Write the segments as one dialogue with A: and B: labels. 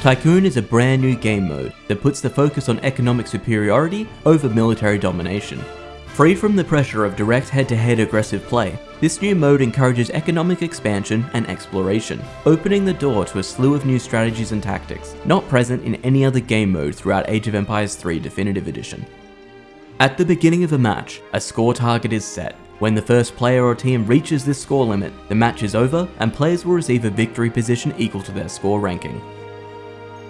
A: Tycoon is a brand new game mode that puts the focus on economic superiority over military domination. Free from the pressure of direct head-to-head -head aggressive play, this new mode encourages economic expansion and exploration, opening the door to a slew of new strategies and tactics, not present in any other game mode throughout Age of Empires 3 Definitive Edition. At the beginning of a match, a score target is set. When the first player or team reaches this score limit, the match is over and players will receive a victory position equal to their score ranking.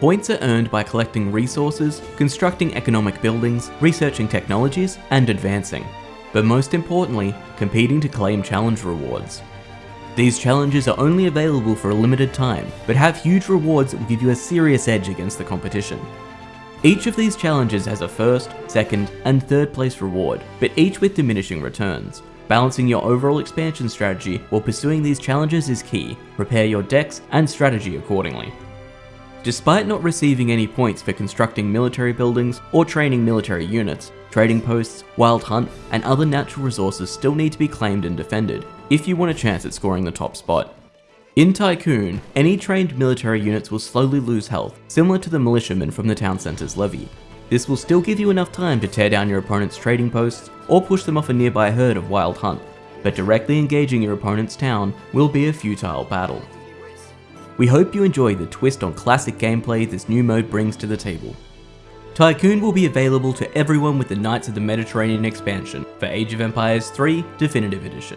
A: Points are earned by collecting resources, constructing economic buildings, researching technologies, and advancing. But most importantly, competing to claim challenge rewards. These challenges are only available for a limited time, but have huge rewards that will give you a serious edge against the competition. Each of these challenges has a first, second, and third place reward, but each with diminishing returns. Balancing your overall expansion strategy while pursuing these challenges is key, prepare your decks and strategy accordingly. Despite not receiving any points for constructing military buildings or training military units, trading posts, wild hunt, and other natural resources still need to be claimed and defended if you want a chance at scoring the top spot. In Tycoon, any trained military units will slowly lose health, similar to the militiamen from the town centre's levy. This will still give you enough time to tear down your opponent's trading posts or push them off a nearby herd of wild hunt, but directly engaging your opponent's town will be a futile battle. We hope you enjoy the twist on classic gameplay this new mode brings to the table. Tycoon will be available to everyone with the Knights of the Mediterranean expansion for Age of Empires 3 Definitive Edition.